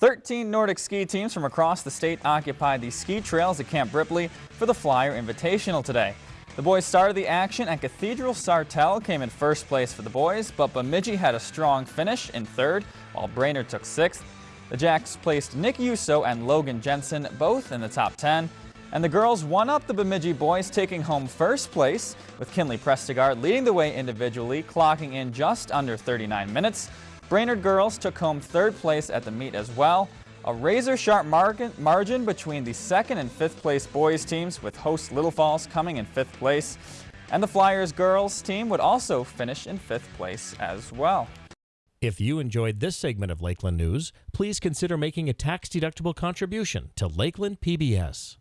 13 Nordic ski teams from across the state occupied the ski trails at Camp Ripley for the Flyer Invitational today. The boys started the action and Cathedral Sartell came in first place for the boys, but Bemidji had a strong finish in third, while Brainerd took sixth. The Jacks placed Nick Yuso and Logan Jensen both in the top 10, and the girls won up the Bemidji boys, taking home first place, with Kinley Prestigard leading the way individually, clocking in just under 39 minutes. Brainerd girls took home third place at the meet as well. A razor-sharp margin between the second and fifth place boys teams, with host Little Falls coming in fifth place. And the Flyers girls team would also finish in fifth place as well. If you enjoyed this segment of Lakeland News, please consider making a tax-deductible contribution to Lakeland PBS.